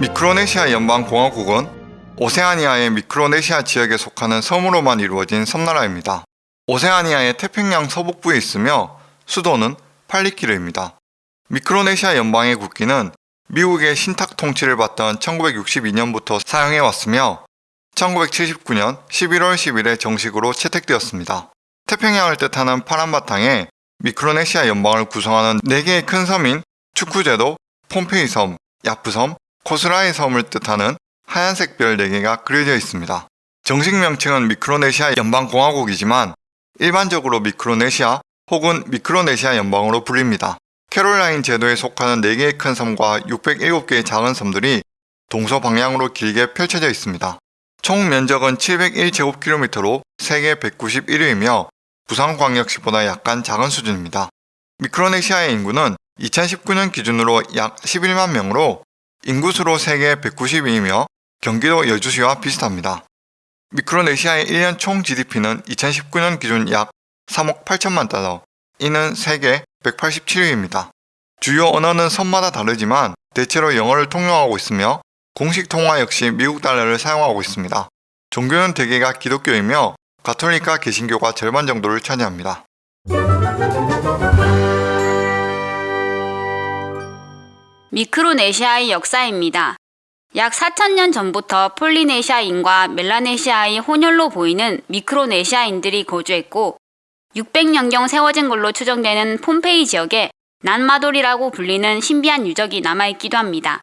미크로네시아 연방공화국은 오세아니아의 미크로네시아 지역에 속하는 섬으로만 이루어진 섬나라입니다. 오세아니아의 태평양 서북부에 있으며 수도는 팔리키르입니다. 미크로네시아 연방의 국기는 미국의 신탁 통치를 받던 1962년부터 사용해 왔으며 1979년 11월 10일에 정식으로 채택되었습니다. 태평양을 뜻하는 파란 바탕에 미크로네시아 연방을 구성하는 4개의 큰 섬인 축구제도, 폼페이 섬, 야프섬, 코스라이 섬을 뜻하는 하얀색 별 4개가 그려져 있습니다. 정식 명칭은 미크로네시아 연방공화국이지만 일반적으로 미크로네시아 혹은 미크로네시아 연방으로 불립니다. 캐롤라인 제도에 속하는 4개의 큰 섬과 607개의 작은 섬들이 동서 방향으로 길게 펼쳐져 있습니다. 총 면적은 701제곱킬로미터로 세계 191위이며 부산광역시보다 약간 작은 수준입니다. 미크로네시아의 인구는 2019년 기준으로 약 11만 명으로 인구수로 세계 190위이며 경기도 여주시와 비슷합니다. 미크로네시아의 1년 총 GDP는 2019년 기준 약 3억 8천만 달러, 이는 세계 187위입니다. 주요 언어는 섬마다 다르지만 대체로 영어를 통용하고 있으며 공식 통화 역시 미국 달러를 사용하고 있습니다. 종교는 대개가 기독교이며 가톨릭과 개신교가 절반 정도를 차지합니다. 미크로네시아의 역사입니다. 약 4천년 전부터 폴리네시아인과 멜라네시아의 혼혈로 보이는 미크로네시아인들이 거주했고 600년경 세워진 걸로 추정되는 폼페이 지역에 난마돌이라고 불리는 신비한 유적이 남아있기도 합니다.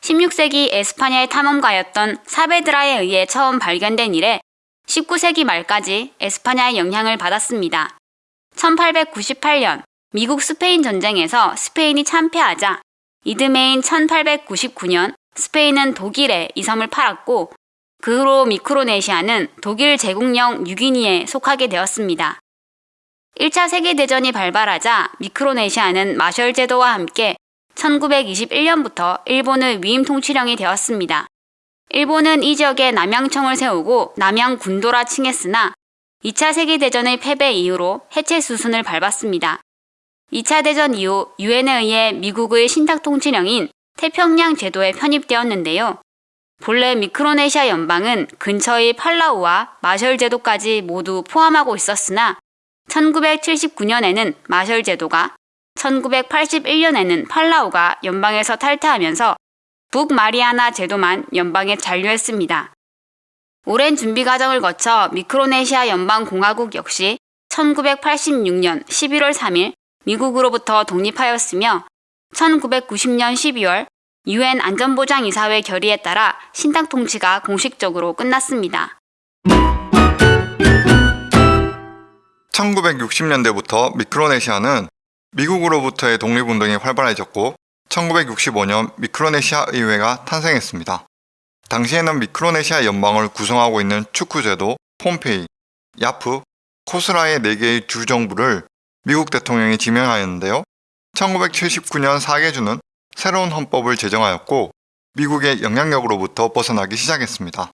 16세기 에스파냐의 탐험가였던 사베드라에 의해 처음 발견된 이래 19세기 말까지 에스파냐의 영향을 받았습니다. 1898년 미국 스페인 전쟁에서 스페인이 참패하자 이듬해인 1899년 스페인은 독일에 이 섬을 팔았고 그 후로 미크로네시아는 독일 제국령 뉴기니에 속하게 되었습니다. 1차 세계대전이 발발하자 미크로네시아는 마셜 제도와 함께 1921년부터 일본의 위임 통치령이 되었습니다. 일본은 이 지역에 남양청을 세우고 남양 군도라 칭했으나 2차 세계대전의 패배 이후로 해체 수순을 밟았습니다. 2차 대전 이후 유엔에 의해 미국의 신탁 통치령인 태평양 제도에 편입되었는데요. 본래 미크로네시아 연방은 근처의 팔라우와 마셜 제도까지 모두 포함하고 있었으나 1979년에는 마셜 제도가 1981년에는 팔라우가 연방에서 탈퇴하면서 북마리아나 제도만 연방에 잔류했습니다. 오랜 준비 과정을 거쳐 미크로네시아 연방공화국 역시 1986년 11월 3일 미국으로부터 독립하였으며 1990년 12월 유엔 안전보장이사회 결의에 따라 신탁 통치가 공식적으로 끝났습니다. 1960년대부터 미크로네시아는 미국으로부터의 독립운동이 활발해졌고 1965년 미크로네시아 의회가 탄생했습니다. 당시에는 미크로네시아 연방을 구성하고 있는 축구제도, 폼페이, 야프, 코스라의 4개의 주정부를 미국 대통령이 지명하였는데요. 1979년 4개주는 새로운 헌법을 제정하였고 미국의 영향력으로부터 벗어나기 시작했습니다.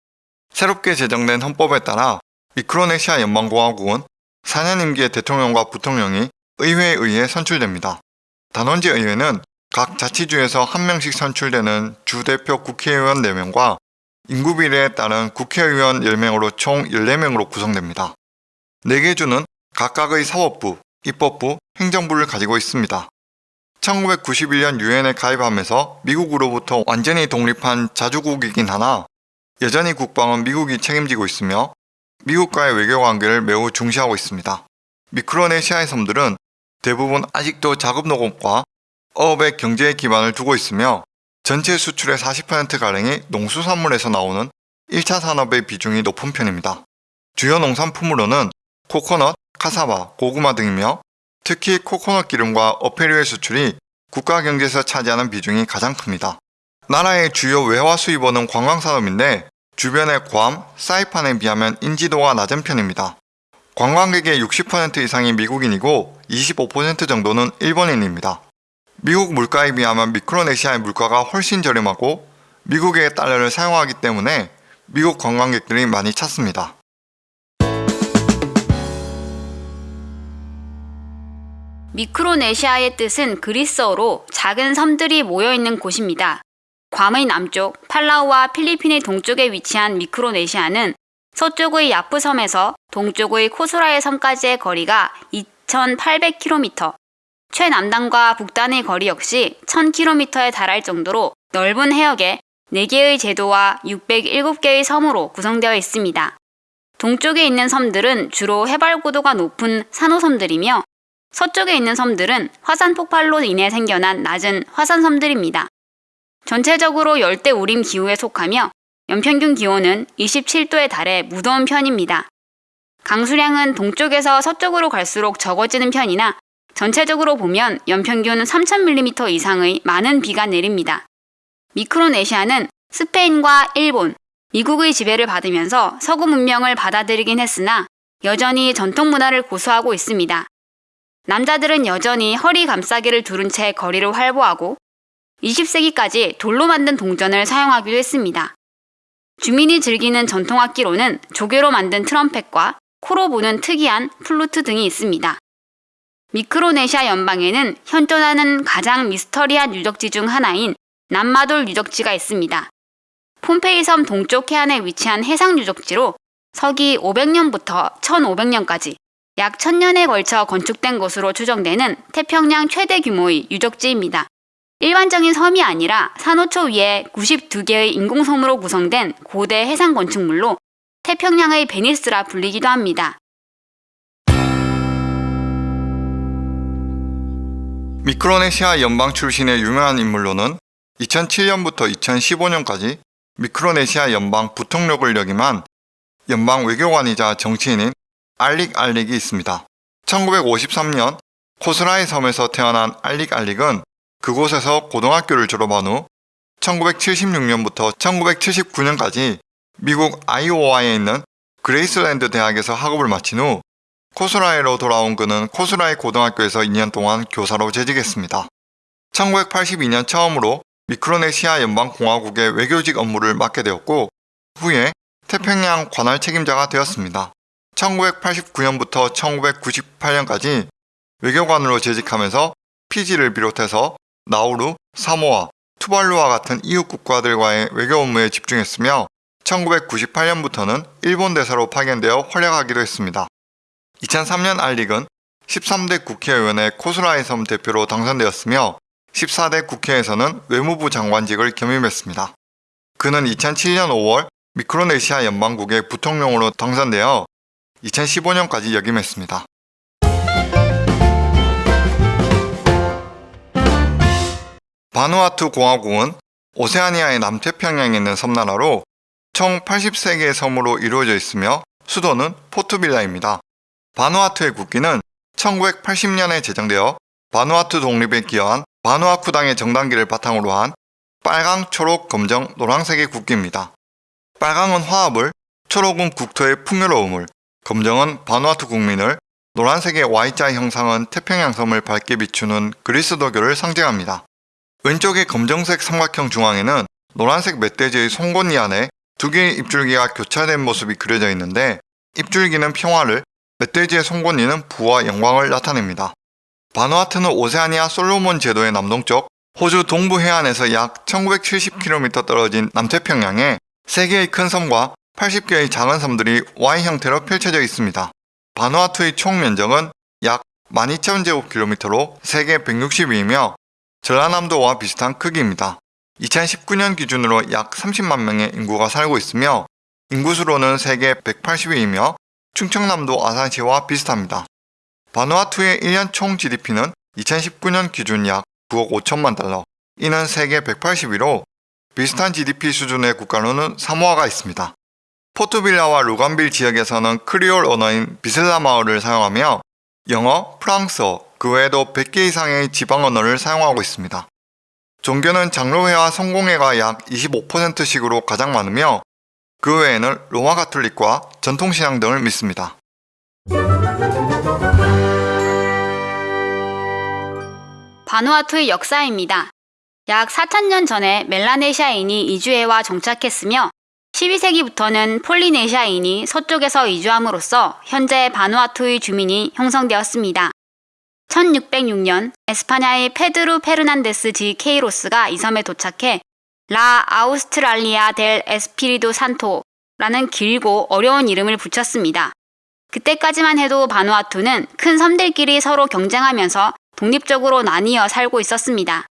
새롭게 제정된 헌법에 따라 미크로네시아 연방공화국은 4년 임기의 대통령과 부통령이 의회에 의해 선출됩니다. 단원지 의회는 각 자치주에서 한 명씩 선출되는 주대표 국회의원 4명과 인구 비례에 따른 국회의원 10명으로 총 14명으로 구성됩니다. 4개 주는 각각의 사법부, 입법부, 행정부를 가지고 있습니다. 1991년 유엔에 가입하면서 미국으로부터 완전히 독립한 자주국이긴 하나 여전히 국방은 미국이 책임지고 있으며 미국과의 외교관계를 매우 중시하고 있습니다. 미크로네시아의 섬들은 대부분 아직도 작업농업과 어업의 경제의 기반을 두고 있으며 전체 수출의 40%가량이 농수산물에서 나오는 1차 산업의 비중이 높은 편입니다. 주요 농산품으로는 코코넛, 카사바, 고구마 등이며 특히 코코넛 기름과 어패류의 수출이 국가 경제에서 차지하는 비중이 가장 큽니다. 나라의 주요 외화 수입원은 관광산업인데 주변의 괌, 사이판에 비하면 인지도가 낮은 편입니다. 관광객의 60% 이상이 미국인이고 25% 정도는 일본인입니다. 미국 물가에 비하면 미크로네시아의 물가가 훨씬 저렴하고 미국의 달러를 사용하기 때문에 미국 관광객들이 많이 찾습니다. 미크로네시아의 뜻은 그리스어로 작은 섬들이 모여있는 곳입니다. 괌의 남쪽, 팔라우와 필리핀의 동쪽에 위치한 미크로네시아는 서쪽의 야프섬에서 동쪽의 코스라의 섬까지의 거리가 2,800km, 최남단과 북단의 거리 역시 1000km에 달할 정도로 넓은 해역에 4개의 제도와 607개의 섬으로 구성되어 있습니다. 동쪽에 있는 섬들은 주로 해발 고도가 높은 산호섬들이며 서쪽에 있는 섬들은 화산 폭발로 인해 생겨난 낮은 화산섬들입니다. 전체적으로 열대 우림 기후에 속하며 연평균 기온은 27도에 달해 무더운 편입니다. 강수량은 동쪽에서 서쪽으로 갈수록 적어지는 편이나 전체적으로 보면 연평균 3,000mm 이상의 많은 비가 내립니다. 미크로네시아는 스페인과 일본, 미국의 지배를 받으면서 서구 문명을 받아들이긴 했으나 여전히 전통 문화를 고수하고 있습니다. 남자들은 여전히 허리 감싸기를 두른 채 거리를 활보하고 20세기까지 돌로 만든 동전을 사용하기도 했습니다. 주민이 즐기는 전통악기로는 조개로 만든 트럼펫과 코로 부는 특이한 플루트 등이 있습니다. 미크로네시아 연방에는 현존하는 가장 미스터리한 유적지 중 하나인 남마돌 유적지가 있습니다. 폼페이 섬 동쪽 해안에 위치한 해상 유적지로 서기 500년부터 1500년까지 약 1000년에 걸쳐 건축된 것으로 추정되는 태평양 최대 규모의 유적지입니다. 일반적인 섬이 아니라 산호초 위에 92개의 인공섬으로 구성된 고대 해상 건축물로 태평양의 베니스라 불리기도 합니다. 미크로네시아 연방 출신의 유명한 인물로는 2007년부터 2015년까지 미크로네시아 연방 부통령을 역임한 연방 외교관이자 정치인인 알릭 알릭이 있습니다. 1953년 코스라이 섬에서 태어난 알릭 알릭은 그곳에서 고등학교를 졸업한 후 1976년부터 1979년까지 미국 아이오와에 있는 그레이스랜드 대학에서 학업을 마친 후 코스라이로 돌아온 그는 코스라이 고등학교에서 2년 동안 교사로 재직했습니다. 1982년 처음으로 미크로네시아 연방공화국의 외교직 업무를 맡게 되었고 후에 태평양 관할 책임자가 되었습니다. 1989년부터 1998년까지 외교관으로 재직하면서 피지를 비롯해서 나우루, 사모아, 투발루와 같은 이웃 국가들과의 외교 업무에 집중했으며 1998년부터는 일본 대사로 파견되어 활약하기도 했습니다. 2003년 알릭은 13대 국회의원의 코스라이 섬 대표로 당선되었으며 14대 국회에서는 외무부 장관직을 겸임했습니다. 그는 2007년 5월 미크로네시아 연방국의 부통령으로 당선되어 2015년까지 역임했습니다. 바누아투 공화국은 오세아니아의 남태평양에 있는 섬나라로 총 83개의 섬으로 이루어져 있으며 수도는 포트빌라입니다. 바누아투의 국기는 1980년에 제정되어 바누아투 독립에 기여한 바누아쿠당의 정당기를 바탕으로 한 빨강, 초록, 검정, 노란색의 국기입니다. 빨강은 화합을, 초록은 국토의 풍요로움을, 검정은 바누아투 국민을, 노란색의 Y자 형상은 태평양 섬을 밝게 비추는 그리스도교를 상징합니다. 왼쪽의 검정색 삼각형 중앙에는 노란색 멧돼지의 송곳니 안에 두 개의 입줄기가 교차된 모습이 그려져 있는데 입줄기는 평화를, 멧돼지의 송곳니는 부와 영광을 나타냅니다. 바누아투는 오세아니아 솔로몬 제도의 남동쪽 호주 동부 해안에서 약 1970km 떨어진 남태평양에 3개의 큰 섬과 80개의 작은 섬들이 Y 형태로 펼쳐져 있습니다. 바누아투의 총 면적은 약 12,000제곱킬로미터로 세계 162이며 전라남도와 비슷한 크기입니다. 2019년 기준으로 약 30만 명의 인구가 살고 있으며 인구수로는 세계 180위이며 충청남도 아산시와 비슷합니다. 바누아투의 1년 총 GDP는 2019년 기준 약 9억 5천만 달러, 이는 세계 180위로 비슷한 GDP 수준의 국가로는 사모아가 있습니다. 포트빌라와 루간빌 지역에서는 크리올 언어인 비슬라 마을을 사용하며 영어, 프랑스어, 그 외에도 100개 이상의 지방 언어를 사용하고 있습니다. 종교는 장로회와 성공회가 약 25%씩으로 가장 많으며 그 외에는 로마 가톨릭과 전통신앙 등을 믿습니다. 바누아투의 역사입니다. 약 4천년 전에 멜라네시아인이 이주해와 정착했으며 12세기부터는 폴리네시아인이 서쪽에서 이주함으로써 현재 바누아투의 주민이 형성되었습니다. 1606년 에스파냐의 페드루 페르난데스 지 케이로스가 이 섬에 도착해 라 아우스트랄리아 델 에스피리도 산토라는 길고 어려운 이름을 붙였습니다. 그때까지만 해도 바누아투는 큰 섬들끼리 서로 경쟁하면서 독립적으로 나뉘어 살고 있었습니다.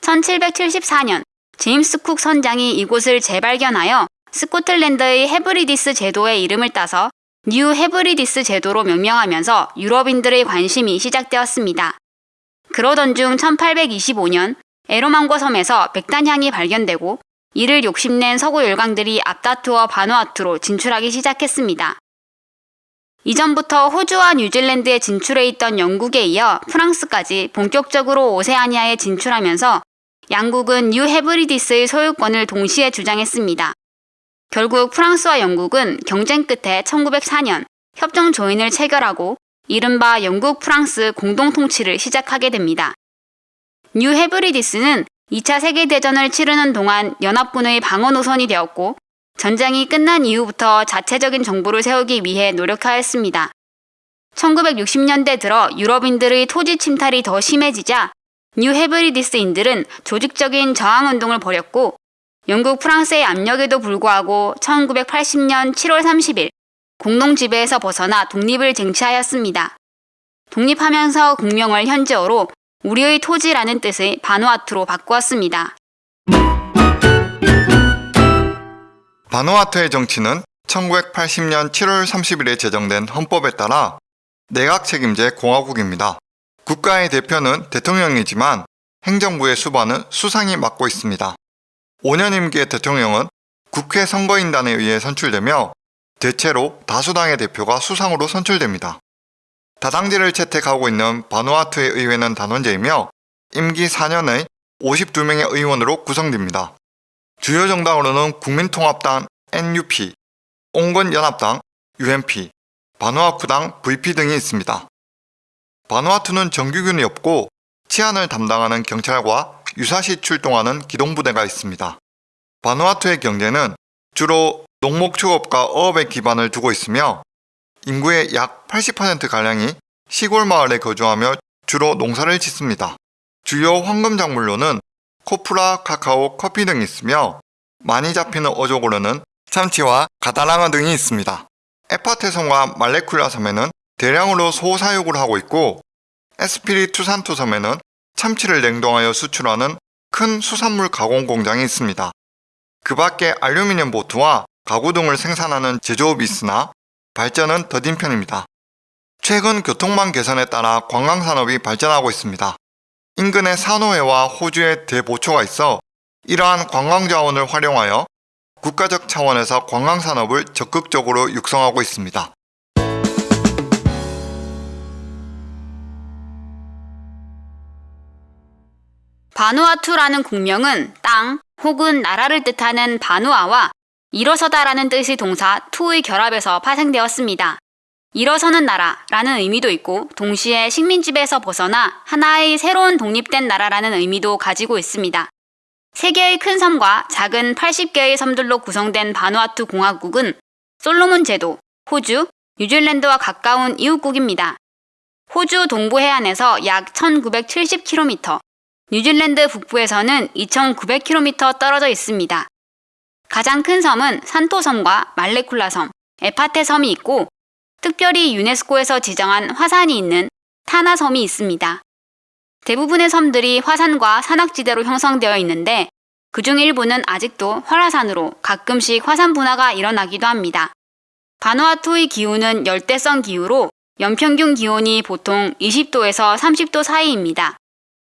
1774년 제임스 쿡 선장이 이곳을 재발견하여 스코틀랜드의 헤브리디스 제도의 이름을 따서 뉴 헤브리디스 제도로 명명하면서 유럽인들의 관심이 시작되었습니다. 그러던 중 1825년 에로망고 섬에서 백단향이 발견되고 이를 욕심낸 서구 열강들이 앞다투어 바누아투로 진출하기 시작했습니다. 이전부터 호주와 뉴질랜드에 진출해 있던 영국에 이어 프랑스까지 본격적으로 오세아니아에 진출하면서 양국은 뉴 헤브리디스의 소유권을 동시에 주장했습니다. 결국 프랑스와 영국은 경쟁 끝에 1904년 협정 조인을 체결하고 이른바 영국 프랑스 공동 통치를 시작하게 됩니다. 뉴 헤브리디스는 2차 세계대전을 치르는 동안 연합군의 방어 노선이 되었고 전쟁이 끝난 이후부터 자체적인 정부를 세우기 위해 노력하였습니다. 1960년대 들어 유럽인들의 토지 침탈이 더 심해지자 뉴 헤브리디스인들은 조직적인 저항운동을 벌였고 영국 프랑스의 압력에도 불구하고 1980년 7월 30일 공동 지배에서 벗어나 독립을 쟁취하였습니다. 독립하면서 국명을 현지어로 우리의 토지라는 뜻의 바누아투로 바꾸었습니다. 바누아투의 정치는 1980년 7월 30일에 제정된 헌법에 따라 내각 책임제 공화국입니다. 국가의 대표는 대통령이지만 행정부의 수반은 수상이 맡고 있습니다. 5년 임기의 대통령은 국회 선거인단에 의해 선출되며 대체로 다수당의 대표가 수상으로 선출됩니다. 다당제를 채택하고 있는 바누아투의 의회는 단원제이며 임기 4년의 52명의 의원으로 구성됩니다. 주요 정당으로는 국민통합당 NUP, 온건연합당 UNP, 바누아쿠당 VP 등이 있습니다. 바누아투는 정규군이 없고 치안을 담당하는 경찰과 유사시 출동하는 기동부대가 있습니다. 바누아투의 경제는 주로 농목축업과 어업에 기반을 두고 있으며 인구의 약 80%가량이 시골 마을에 거주하며 주로 농사를 짓습니다. 주요 황금 작물로는 코프라, 카카오, 커피 등이 있으며 많이 잡히는 어족으로는 참치와 가다랑어 등이 있습니다. 에파테 섬과 말레쿨라 섬에는 대량으로 소 사육을 하고 있고 에스피리 투 산토 섬에는 참치를 냉동하여 수출하는 큰 수산물 가공 공장이 있습니다. 그 밖에 알루미늄 보트와 가구 등을 생산하는 제조업이 있으나 발전은 더딘 편입니다. 최근 교통망 개선에 따라 관광산업이 발전하고 있습니다. 인근에 산호회와 호주의 대보초가 있어 이러한 관광자원을 활용하여 국가적 차원에서 관광산업을 적극적으로 육성하고 있습니다. 바누아투라는 국명은 땅 혹은 나라를 뜻하는 바누아와 일어서다라는 뜻의 동사 투의 결합에서 파생되었습니다. 일어서는 나라라는 의미도 있고 동시에 식민지배에서 벗어나 하나의 새로운 독립된 나라라는 의미도 가지고 있습니다. 세 개의 큰 섬과 작은 80개의 섬들로 구성된 바누아투 공화국은 솔로몬 제도, 호주, 뉴질랜드와 가까운 이웃국입니다. 호주 동부 해안에서 약 1970km, 뉴질랜드 북부에서는 2,900km 떨어져 있습니다. 가장 큰 섬은 산토섬과 말레쿨라 섬, 에파테 섬이 있고 특별히 유네스코에서 지정한 화산이 있는 타나섬이 있습니다. 대부분의 섬들이 화산과 산악지대로 형성되어 있는데 그중 일부는 아직도 활화산으로 가끔씩 화산 분화가 일어나기도 합니다. 바누아투의 기후는 열대성 기후로 연평균 기온이 보통 20도에서 30도 사이입니다.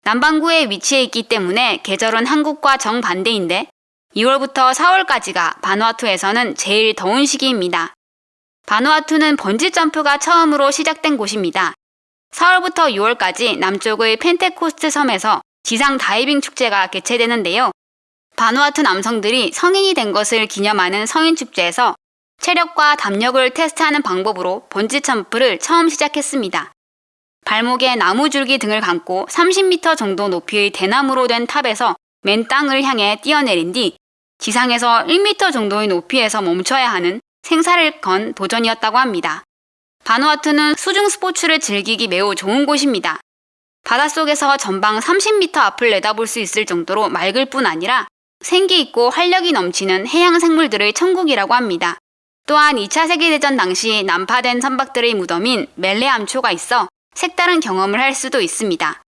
남반구에 위치해 있기 때문에 계절은 한국과 정반대인데 2월부터 4월까지가 바누아투에서는 제일 더운 시기입니다. 바누아투는 번지 점프가 처음으로 시작된 곳입니다. 4월부터 6월까지 남쪽의 펜테코스트 섬에서 지상 다이빙 축제가 개최되는데요. 바누아투 남성들이 성인이 된 것을 기념하는 성인 축제에서 체력과 담력을 테스트하는 방법으로 번지 점프를 처음 시작했습니다. 발목에 나무 줄기 등을 감고 30m 정도 높이의 대나무로 된 탑에서 맨 땅을 향해 뛰어내린 뒤 지상에서 1m 정도의 높이에서 멈춰야 하는 생사를 건 도전이었다고 합니다. 바누아투는 수중 스포츠를 즐기기 매우 좋은 곳입니다. 바닷속에서 전방 30m 앞을 내다볼 수 있을 정도로 맑을 뿐 아니라 생기 있고 활력이 넘치는 해양 생물들의 천국이라고 합니다. 또한 2차 세계대전 당시 난파된 선박들의 무덤인 멜레 암초가 있어 색다른 경험을 할 수도 있습니다.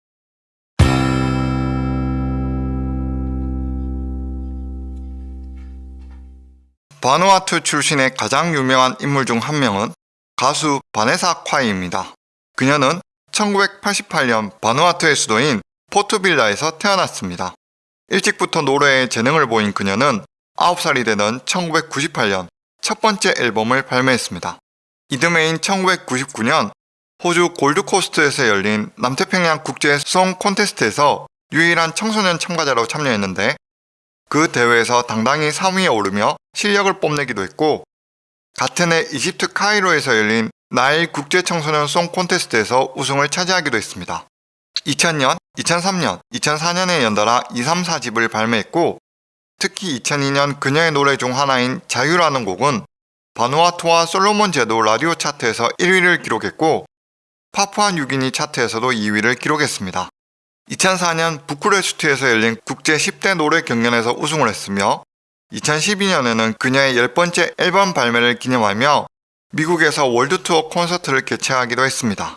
바누아투 출신의 가장 유명한 인물 중 한 명은 가수 바네사 콰이입니다. 그녀는 1988년 바누아투의 수도인 포트빌라에서 태어났습니다. 일찍부터 노래에 재능을 보인 그녀는 9살이 되던 1998년 첫 번째 앨범을 발매했습니다. 이듬해인 1999년 호주 골드코스트에서 열린 남태평양 국제 송 콘테스트에서 유일한 청소년 참가자로 참여했는데 그 대회에서 당당히 3위에 오르며 실력을 뽐내기도 했고 같은 해 이집트 카이로에서 열린 나일 국제 청소년 송 콘테스트에서 우승을 차지하기도 했습니다. 2000년, 2003년, 2004년에 연달아 2, 3, 4집을 발매했고 특히 2002년 그녀의 노래 중 하나인 자유라는 곡은 바누아투와 솔로몬 제도 라디오 차트에서 1위를 기록했고 파푸아 뉴기니 차트에서도 2위를 기록했습니다. 2004년 부쿠레스트에서 열린 국제 10대 노래 경연에서 우승을 했으며 2012년에는 그녀의 10번째 앨범 발매를 기념하며 미국에서 월드 투어 콘서트를 개최하기도 했습니다.